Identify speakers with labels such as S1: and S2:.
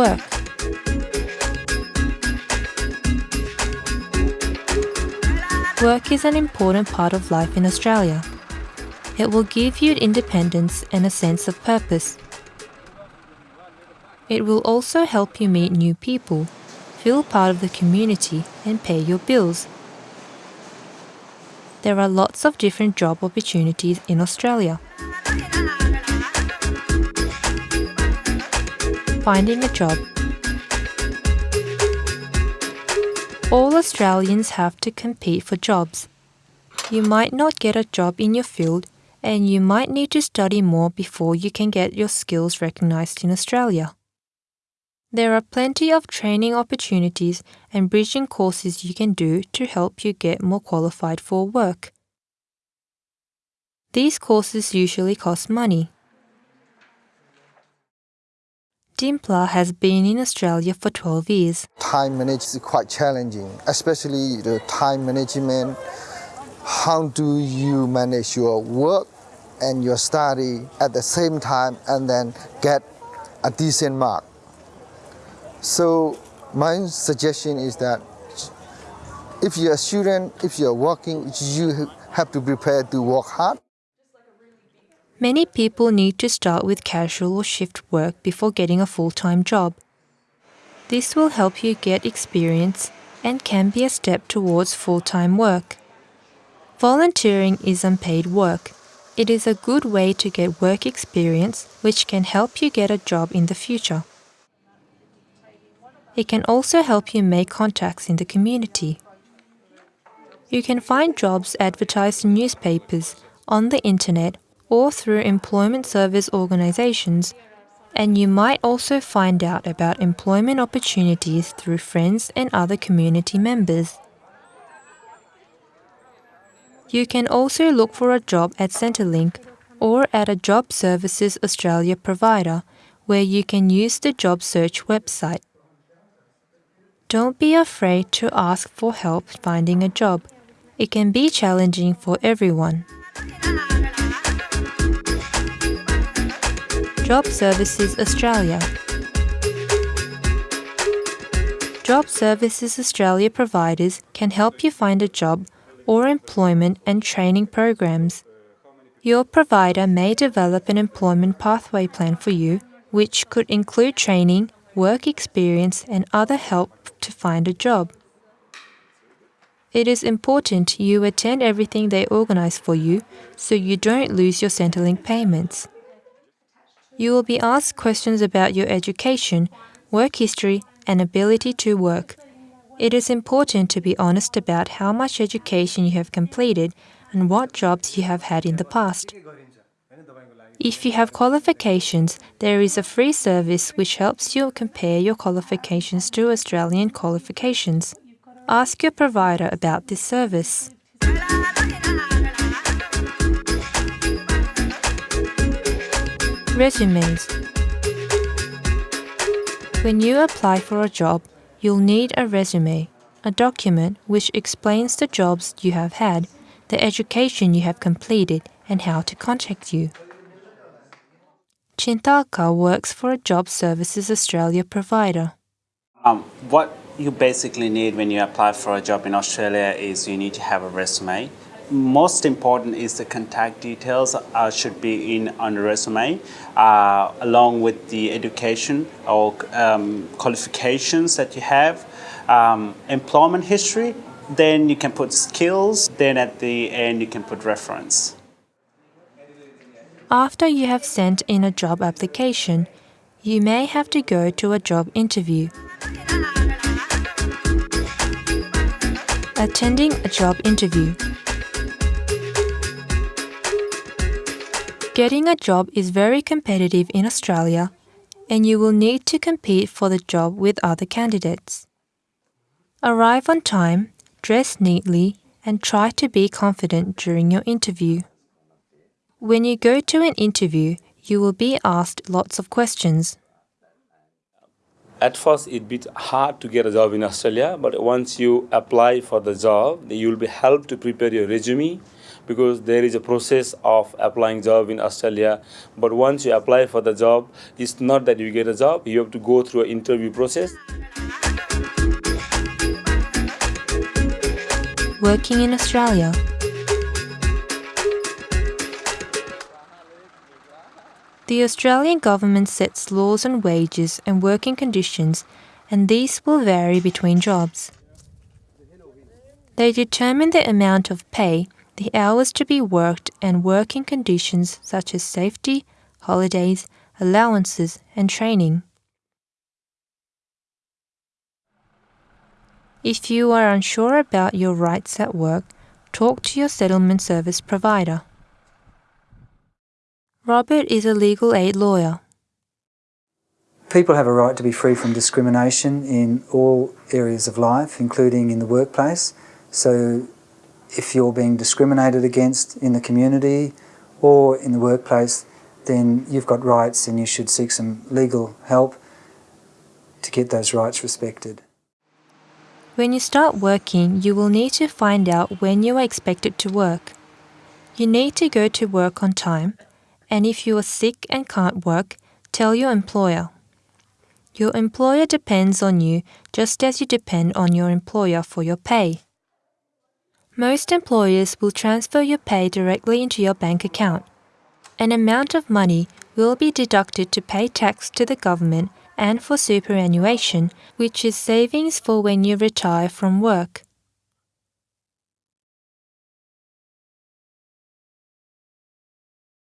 S1: work. Work is an important part of life in Australia. It will give you independence and a sense of purpose. It will also help you meet new people, feel part of the community, and pay your bills. There are lots of different job opportunities in Australia. Finding a job. All Australians have to compete for jobs. You might not get a job in your field and you might need to study more before you can get your skills recognised in Australia. There are plenty of training opportunities and bridging courses you can do to help you get more qualified for work. These courses usually cost money. Dimpla has been in Australia for 12 years.
S2: Time management is quite challenging, especially the time management. How do you manage your work and your study at the same time and then get a decent mark? So my suggestion is that if you're a student, if you're working, you have to prepare to work hard.
S1: Many people need to start with casual or shift work before getting a full-time job. This will help you get experience and can be a step towards full-time work. Volunteering is unpaid work. It is a good way to get work experience which can help you get a job in the future. It can also help you make contacts in the community. You can find jobs advertised in newspapers, on the internet or through employment service organizations, and you might also find out about employment opportunities through friends and other community members. You can also look for a job at Centrelink or at a Job Services Australia provider where you can use the job search website. Don't be afraid to ask for help finding a job. It can be challenging for everyone. Job Services Australia. Job Services Australia providers can help you find a job or employment and training programs. Your provider may develop an employment pathway plan for you, which could include training, work experience, and other help to find a job. It is important you attend everything they organize for you so you don't lose your Centrelink payments. You will be asked questions about your education, work history, and ability to work. It is important to be honest about how much education you have completed and what jobs you have had in the past. If you have qualifications, there is a free service which helps you compare your qualifications to Australian qualifications. Ask your provider about this service. Resumes When you apply for a job, you'll need a resume, a document which explains the jobs you have had, the education you have completed, and how to contact you. Chintalka works for a Job Services Australia provider.
S3: Um, what you basically need when you apply for a job in Australia is you need to have a resume most important is the contact details uh, should be in on the resume uh, along with the education or um, qualifications that you have. Um, employment history then you can put skills then at the end you can put reference.
S1: After you have sent in a job application you may have to go to a job interview. Attending a job interview Getting a job is very competitive in Australia and you will need to compete for the job with other candidates. Arrive on time, dress neatly, and try to be confident during your interview. When you go to an interview, you will be asked lots of questions.
S4: At first, it's a bit hard to get a job in Australia, but once you apply for the job, you'll be helped to prepare your resume, because there is a process of applying job in Australia. But once you apply for the job, it's not that you get a job. You have to go through an interview process.
S1: Working in Australia. The Australian government sets laws on wages and working conditions, and these will vary between jobs. They determine the amount of pay, the hours to be worked, and working conditions such as safety, holidays, allowances, and training. If you are unsure about your rights at work, talk to your settlement service provider. Robert is a legal aid lawyer.
S5: People have a right to be free from discrimination in all areas of life, including in the workplace. So if you're being discriminated against in the community or in the workplace, then you've got rights and you should seek some legal help to get those rights respected.
S1: When you start working, you will need to find out when you are expected to work. You need to go to work on time, and if you are sick and can't work, tell your employer. Your employer depends on you just as you depend on your employer for your pay. Most employers will transfer your pay directly into your bank account. An amount of money will be deducted to pay tax to the government and for superannuation, which is savings for when you retire from work.